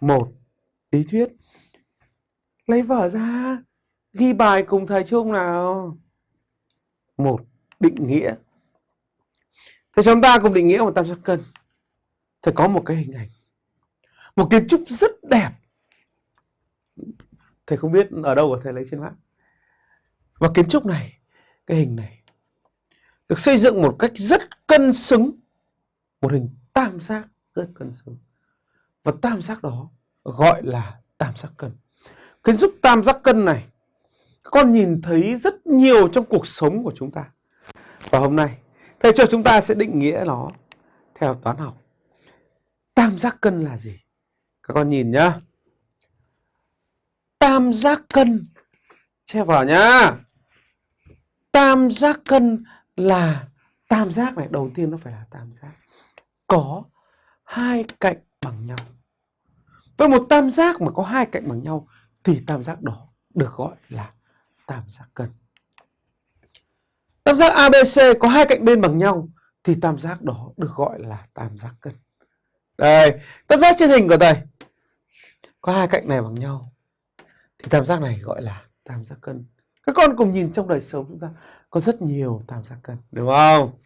một, lý thuyết. Lấy vở ra, ghi bài cùng thầy chung nào. Một, định nghĩa. Thầy chúng ta cùng định nghĩa một tam giác cân. Thầy có một cái hình ảnh, một kiến trúc rất đẹp. Thầy không biết ở đâu mà thầy lấy trên mạng. Và kiến trúc này, cái hình này, được xây dựng một cách rất cân xứng, một hình tam giác rất cân xứng và tam giác đó gọi là tam giác cân. Cái giúp tam giác cân này con nhìn thấy rất nhiều trong cuộc sống của chúng ta. Và hôm nay, thầy cho chúng ta sẽ định nghĩa nó theo toán học. Tam giác cân là gì? Các con nhìn nhá. Tam giác cân, che vào nhá. Tam giác cân là, tam giác này, đầu tiên nó phải là tam giác. Có hai cạnh bằng nhau với một tam giác mà có hai cạnh bằng nhau thì tam giác đó được gọi là tam giác cân. Tam giác ABC có hai cạnh bên bằng nhau thì tam giác đó được gọi là tam giác cân. Đây, tam giác trên hình của thầy có hai cạnh này bằng nhau thì tam giác này gọi là tam giác cân. Các con cùng nhìn trong đời sống chúng ta có rất nhiều tam giác cân, đúng không?